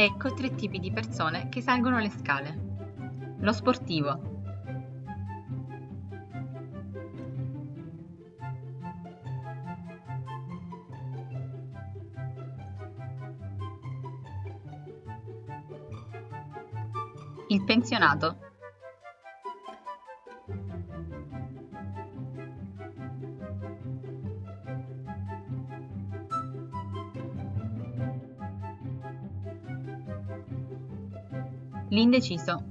Ecco tre tipi di persone che salgono le scale. Lo sportivo. Il pensionato. L'indeciso.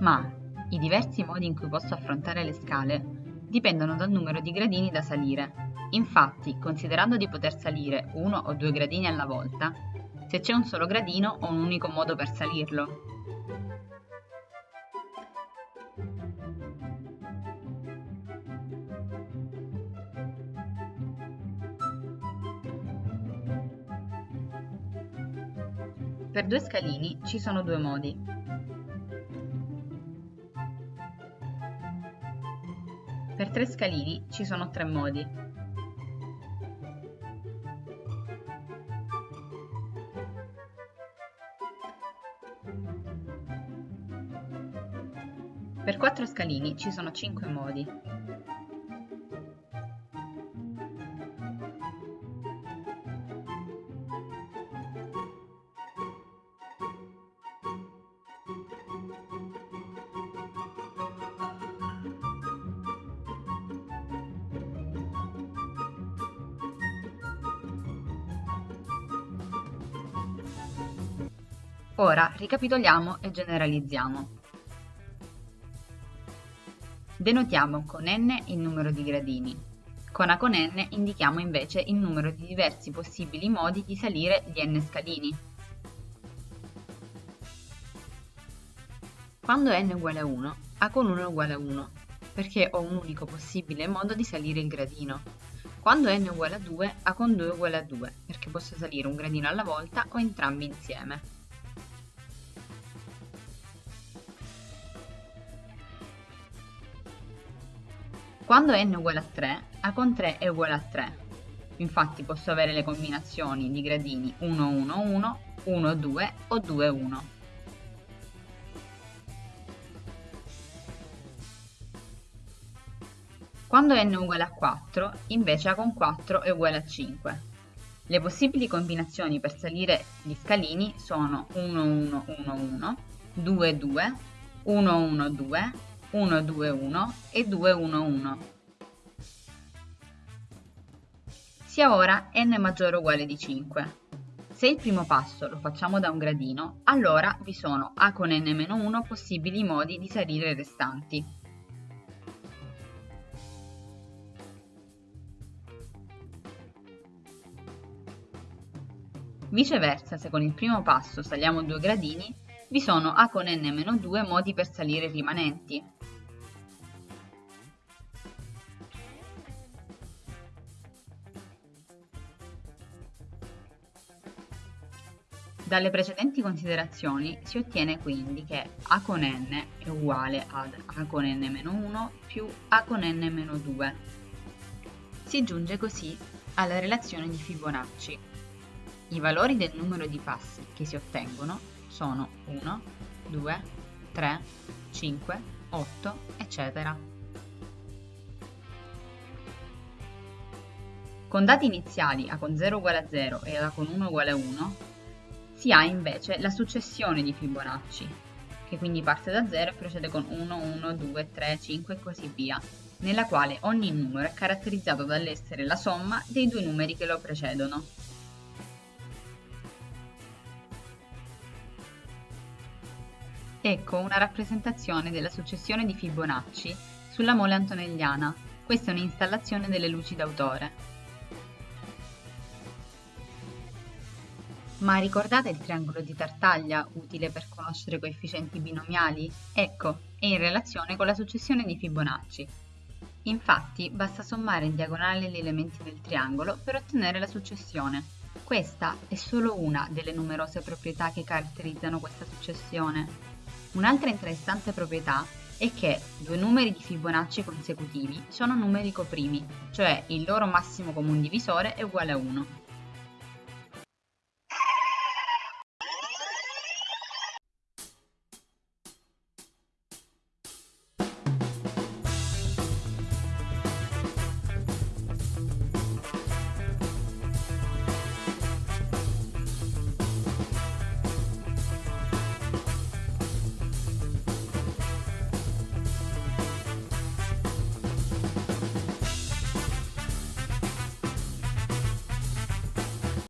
Ma i diversi modi in cui posso affrontare le scale dipendono dal numero di gradini da salire. Infatti, considerando di poter salire uno o due gradini alla volta, se c'è un solo gradino ho un unico modo per salirlo. Per due scalini ci sono due modi. Tre scalini ci sono tre modi. Per quattro scalini ci sono cinque modi. Ora ricapitoliamo e generalizziamo. Denotiamo con n il numero di gradini. Con A con n indichiamo invece il numero di diversi possibili modi di salire gli n scalini. Quando n è uguale a 1, A con 1 è uguale a 1, perché ho un unico possibile modo di salire il gradino. Quando n è uguale a 2, A con 2 è uguale a 2, perché posso salire un gradino alla volta o entrambi insieme. Quando n è uguale a 3, A con 3 è uguale a 3. Infatti posso avere le combinazioni di gradini 1, 1, 1, 1, 2 o 2, 1. Quando n è uguale a 4, invece A con 4 è uguale a 5. Le possibili combinazioni per salire gli scalini sono 1, 1, 1, 1, 2, 2, 1, 1, 2, 1, 2, 1 e 2, 1, 1. Sia ora n maggiore o uguale di 5. Se il primo passo lo facciamo da un gradino, allora vi sono a con n-1 possibili modi di salire i restanti. Viceversa, se con il primo passo saliamo due gradini, vi sono a con n-2 modi per salire i rimanenti. Dalle precedenti considerazioni si ottiene quindi che a con n è uguale ad a con n-1 più a con n-2. Si giunge così alla relazione di Fibonacci. I valori del numero di passi che si ottengono sono 1, 2, 3, 5, 8, eccetera. Con dati iniziali a con 0 uguale a 0 e a con 1 uguale a 1, si ha invece la successione di Fibonacci, che quindi parte da 0 e procede con 1, 1, 2, 3, 5 e così via, nella quale ogni numero è caratterizzato dall'essere la somma dei due numeri che lo precedono. Ecco una rappresentazione della successione di Fibonacci sulla mole antonelliana. Questa è un'installazione delle luci d'autore. Ma ricordate il triangolo di Tartaglia, utile per conoscere coefficienti binomiali? Ecco, è in relazione con la successione di Fibonacci. Infatti basta sommare in diagonale gli elementi del triangolo per ottenere la successione. Questa è solo una delle numerose proprietà che caratterizzano questa successione. Un'altra interessante proprietà è che due numeri di Fibonacci consecutivi sono numeri coprimi, cioè il loro massimo comune divisore è uguale a 1.